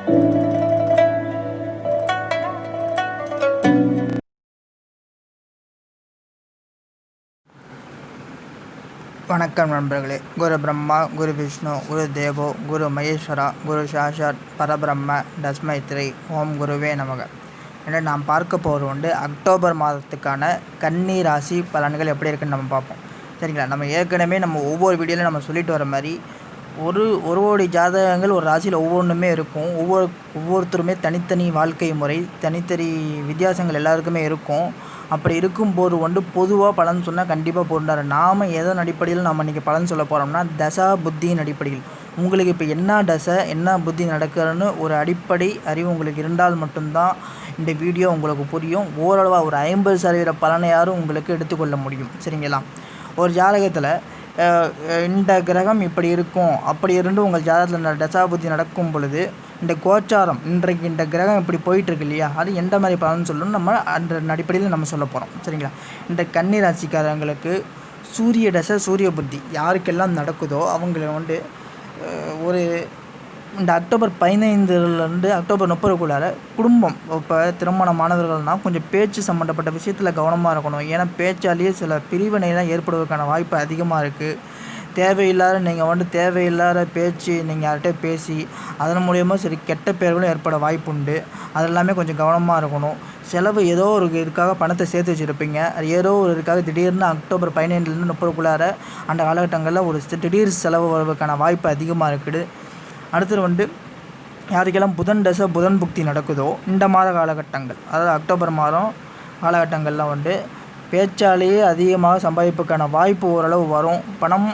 வணக்கம் நண்பர்களே. குரு பிரம்மா குரு விஷ்ணு குரு தேவோ குரு மகேஸ்வரா குரு சாஷாத் பரபிரம்ம தஸ்மைத்ரி ஓம் குருவே நமக. என்று நாம் பார்க்க போகிறது உண்டு அக்டோபர் மாதத்துக்கான கன்னி ராசி பலன்கள் எப்படி இருக்குன்னு நம்ம பார்ப்போம். சரிங்களா? நம்ம ஏற்கனவே நம்ம ஒவ்வொரு வீடியோவில் நம்ம சொல்லிட்டு வர மாதிரி ஒரு ஒரு கோடி ஜாதகங்கள் ஒரு ராசியில் ஒவ்வொன்றுமே இருக்கும். ஒவ்வொரு ஒவ்வொருத்தருமே தனித்தனி வாழ்க்கை முறை தனித்தனி வித்தியாசங்கள் எல்லாருக்குமே இருக்கும். அப்படி இருக்கும்போது வந்து பொதுவாக பலன் சொன்னால் கண்டிப்பாக பொருந்தாரு நாம் எதன் அடிப்படையில் நம்ம இன்றைக்கி பலன் சொல்ல போகிறோம்னா தசா புத்தியின் அடிப்படையில். உங்களுக்கு இப்போ என்ன தசை என்ன புத்தி நடக்கிறன்னு ஒரு அடிப்படை அறிவு உங்களுக்கு இருந்தால் மட்டும்தான் இந்த வீடியோ உங்களுக்கு புரியும். ஓரளவாக ஒரு ஐம்பது சதவீத பலனையாரும் உங்களுக்கு எடுத்துக்கொள்ள முடியும். சரிங்களா? ஒரு ஜாதகத்தில் இந்த கிரகம் இப்படி இருக்கும். அப்படி இருந்து உங்கள் ஜாதகத்தில் இந்த தசாபுத்தி நடக்கும் பொழுது இந்த கோச்சாரம் இன்றைக்கு இந்த கிரகம் இப்படி போயிட்டுருக்கு இல்லையா? அது எந்த மாதிரி பலன் சொல்லணும் நம்ம அந்த அடிப்படையில் நம்ம சொல்ல போகிறோம் சரிங்களா? இந்த கன்னி ராசிக்காரங்களுக்கு சூரிய தசை சூரிய புத்தி யாருக்கெல்லாம் நடக்குதோ அவங்கள வந்து ஒரு இந்த அக்டோபர் பதினைந்துலேருந்து அக்டோபர் முப்பதுக்குள்ளார குடும்பம் இப்போ திருமணமானவர்கள்னால் கொஞ்சம் பேச்சு சம்மந்தப்பட்ட விஷயத்தில் கவனமாக இருக்கணும். ஏன்னா பேச்சாலேயே சில பிரிவினைலாம் ஏற்படுவதற்கான வாய்ப்பு அதிகமாக இருக்குது தேவையில்லாத நீங்கள் வந்து தேவையில்லாத பேச்சு நீங்கள் யார்கிட்ட பேசி அதன் மூலயமா சரி கெட்ட பேர்களும் ஏற்பட வாய்ப்பு உண்டு அது எல்லாமே கொஞ்சம் கவனமாக இருக்கணும். செலவு ஏதோ ஒரு இதுக்காக பணத்தை சேர்த்து வச்சுருப்பீங்க. ஏதோ ஒரு இதுக்காக திடீர்னு அக்டோபர் பதினைந்துலேருந்து முப்பதுக்குள்ளார அந்த காலகட்டங்களில் ஒரு திடீர் செலவு வருவதற்கான வாய்ப்பு அதிகமாக இருக்குது. அடுத்தது வந்து யாருக்கெல்லாம் புதன் தசை புதன் புக்தி நடக்குதோ இந்த மாத காலகட்டங்கள் அதாவது அக்டோபர் மாதம் காலகட்டங்கள்லாம் வந்து பேச்சாலேயே அதிகமாக சம்பாதிப்புக்கான வாய்ப்பு ஓரளவு வரும். பணம்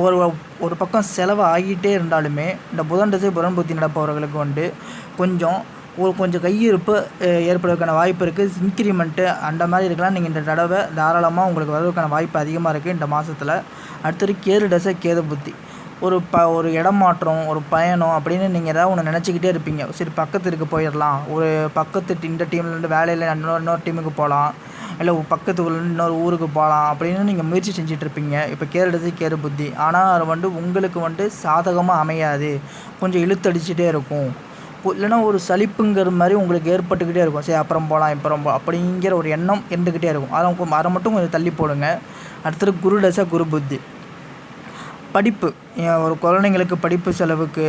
ஒரு ஒரு பக்கம் செலவு ஆகிட்டே இருந்தாலுமே இந்த புதன் தசை புதன் புத்தி நடப்பவர்களுக்கு வந்து கொஞ்சம் ஒரு கொஞ்சம் கையிருப்பு ஏற்படுவதற்கான வாய்ப்பு இருக்குது இன்க்ரிமெண்ட்டு அந்த மாதிரி இருக்கலாம். நீங்கள் இந்த தடவை தாராளமாக உங்களுக்கு வருவதற்கான வாய்ப்பு அதிகமாக இருக்குது இந்த மாதத்தில் அடுத்தது கேது தசை கேது புத்தி ஒரு ப ஒரு இடம் மாற்றம் ஒரு பயணம் அப்படின்னு நீங்கள் ஏதாவது ஒன்று நினச்சிக்கிட்டே இருப்பீங்க. சரி பக்கத்துக்கு போயிடலாம். ஒரு பக்கத்து இந்த டீம்லேருந்து வேலையில் இன்னொரு இன்னொரு டீமுக்கு போகலாம் இல்லை பக்கத்து ஊர்லேருந்து இன்னொரு ஊருக்கு போகலாம் அப்படின்னு நீங்கள் முயற்சி செஞ்சுட்டு இருப்பீங்க. இப்போ கேரளத்து கேரு புத்தி. ஆனால் அது வந்து உங்களுக்கு வந்து சாதகமாக அமையாது. கொஞ்சம் இழுத்தடிச்சிட்டே இருக்கும். இல்லைன்னா ஒரு சலிப்புங்கிற மாதிரி உங்களுக்கு ஏற்பட்டுக்கிட்டே இருக்கும். சரி அப்புறம் போகலாம் அப்புறம் போ அப்படிங்கிற ஒரு எண்ணம் இருந்துக்கிட்டே இருக்கும். அதை அதை மட்டும் கொஞ்சம் தள்ளி போடுங்க. அடுத்தது குரு டசா குரு புத்தி. படிப்பு. ஒரு குழந்தைங்களுக்கு படிப்பு செலவுக்கு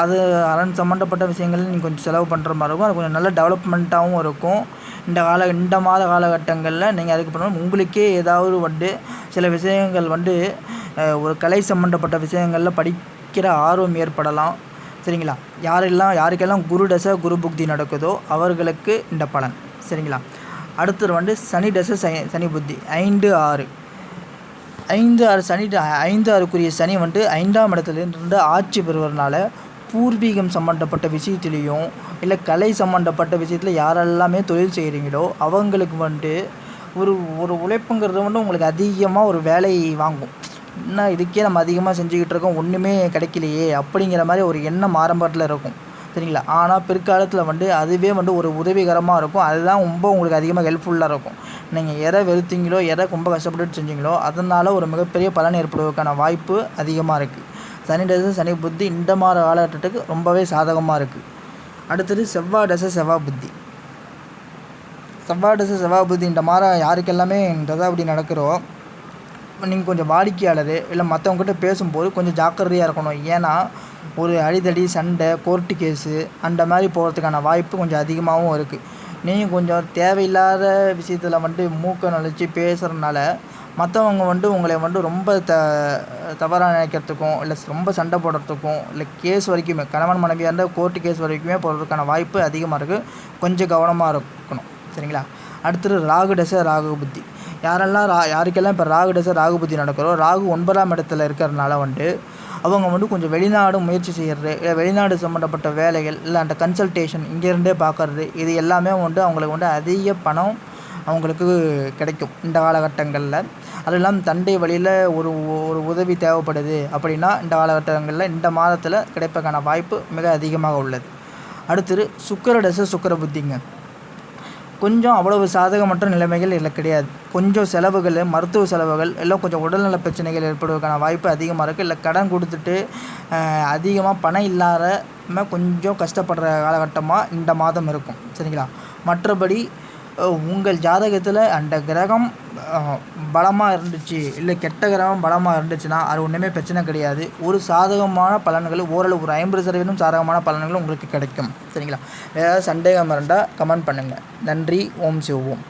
அது அதன் சம்மந்தப்பட்ட விஷயங்கள் நீங்கள் கொஞ்சம் செலவு பண்ணுற மாதிரி இருக்கும். அது கொஞ்சம் நல்ல டெவலப்மெண்ட்டாகவும் இருக்கும். இந்த கால இந்த மாத காலகட்டங்களில் நீங்கள் அதுக்கு பண்ணணும் உங்களுக்கே ஏதாவது வந்து சில விஷயங்கள் வந்து ஒரு கலை சம்மந்தப்பட்ட விஷயங்களில் படிக்கிற ஆர்வம் ஏற்படலாம். சரிங்களா? யாரெல்லாம் யாருக்கெல்லாம் குரு தசை குரு புக்தி நடக்குதோ அவர்களுக்கு இந்த பலன். சரிங்களா? அடுத்தது வந்து சனி தசை சனி புத்தி. ஐந்து ஆறு. ஐந்து ஆறு சனி ஐந்து ஆறுக்குரிய சனி வந்துட்டு ஐந்தாம் இடத்துலேருந்து ஆட்சி பெறுவதனால பூர்வீகம் சம்மந்தப்பட்ட விஷயத்துலேயும் இல்லை கலை சம்மந்தப்பட்ட விஷயத்தில் யாரெல்லாமே தொழில் செய்கிறீங்களோ அவங்களுக்கு வந்துட்டு ஒரு ஒரு உழைப்புங்கிறது வந்து உங்களுக்கு அதிகமாக ஒரு வேலை வாங்கும். என்ன இதுக்கே நம்ம அதிகமாக செஞ்சுக்கிட்டு இருக்கோம் ஒன்றுமே கிடைக்கலையே அப்படிங்கிற மாதிரி ஒரு எண்ணம் ஆரம்பத்தில் இருக்கும். சரிங்களா ஆனால் பிற்காலத்தில் வந்து அதுவே வந்து ஒரு உதவிகரமாக இருக்கும். அதுதான் ரொம்ப உங்களுக்கு அதிகமாக ஹெல்ப்ஃபுல்லாக இருக்கும். நீங்கள் எதை வெறுத்தீங்களோ எதை ரொம்ப கஷ்டப்பட்டு செஞ்சீங்களோ அதனால் ஒரு மிகப்பெரிய பலன் ஏற்படுவதற்கான வாய்ப்பு அதிகமாக இருக்குது சனி தசை சனி புத்தி இந்த மாதிரி காலகட்டத்துக்கு ரொம்பவே சாதகமாக இருக்குது அடுத்தது செவ்வாய் தசை செவ்வாய் புத்தி. செவ்வாய் தசை செவ்வாய் புத்தி இந்த மாதிரி யாருக்கெல்லாமே இந்ததா அப்படி நடக்கிறோம் நீங்கள் கொஞ்சம் வாடிக்கையாளர் இல்லை மற்றவங்ககிட்ட பேசும்போது கொஞ்சம் ஜாக்கிரதையாக இருக்கணும். ஏன்னா ஒரு அடிதடி சண்டை கோர்ட்டு கேஸு அந்த மாதிரி போகிறதுக்கான வாய்ப்பு கொஞ்சம் அதிகமாகவும் இருக்குது நீங்கள் கொஞ்சம் தேவையில்லாத விஷயத்தில் வந்துட்டு மூக்கை நுழைச்சி பேசுகிறனால மற்றவங்க வந்து உங்களை வந்து ரொம்ப த தவறாக நினைக்கிறதுக்கும் இல்லை ரொம்ப சண்டை போடுறதுக்கும் இல்லை கேஸ் வரைக்குமே கணவன் மனைவியாக இருந்தால் கோர்ட்டு கேஸ் வரைக்குமே போகிறதுக்கான வாய்ப்பு அதிகமாக இருக்குது கொஞ்சம் கவனமாக இருக்கணும். சரிங்களா? அடுத்தது ராகு தசை ராகு புத்தி. யாரெல்லாம் ரா யாருக்கெல்லாம் இப்போ ராகு தசை ராகு புத்தி நடக்கிறோ ராகு ஒன்பதாம் இடத்துல இருக்கிறதுனால வந்துட்டு அவங்க வந்து கொஞ்சம் வெளிநாடு முயற்சி செய்கிறது இல்லை வெளிநாடு சம்மந்தப்பட்ட வேலைகள் இல்லை அந்த கன்சல்டேஷன் இங்கேருந்தே பார்க்கறது இது எல்லாமே வந்து அவங்களுக்கு வந்து அதிக பணம் அவங்களுக்கு கிடைக்கும் இந்த காலகட்டங்களில். அது இல்லாமல் தண்டை வழியில் ஒரு ஒரு உதவி தேவைப்படுது அப்படின்னா இந்த காலகட்டங்களில் இந்த மாதத்தில் கிடைப்பதற்கான வாய்ப்பு மிக அதிகமாக உள்ளது. அடுத்தது சுக்கர தசை சுக்கர புத்திங்க. கொஞ்சம் அவ்வளவு சாதகமற்ற நிலைமைகள் இல்லை கிடையாது. கொஞ்சம் செலவுகள் மருத்துவ செலவுகள் எல்லாம் கொஞ்சம் உடல்நல பிரச்சனைகள் ஏற்படுவதற்கான வாய்ப்பு அதிகமாக இருக்குது. இல்லை கடன் கொடுத்துட்டு அதிகமாக பணம் இல்லாத கொஞ்சம் கஷ்டப்படுற காலகட்டமாக இந்த மாதம் இருக்கும். சரிங்களா? மற்றபடி உங்கள் ஜாதகத்தில் அந்த கிரகம் பலமாக இருந்துச்சு இல்லை கெட்ட கிரகம் பலமாக இருந்துச்சுன்னா அது ஒன்றுமே பிரச்சனை கிடையாது. ஒரு சாதகமான பலன்கள் ஓரளவு ஒரு ஐம்பது சதவீதம் சாதகமான பலன்கள் உங்களுக்கு கிடைக்கும். சரிங்களா? வேறு ஏதாவது சந்தேகம் இருந்தால் கமெண்ட் பண்ணுங்கள் நன்றி. ஓம் சிவ ஓம்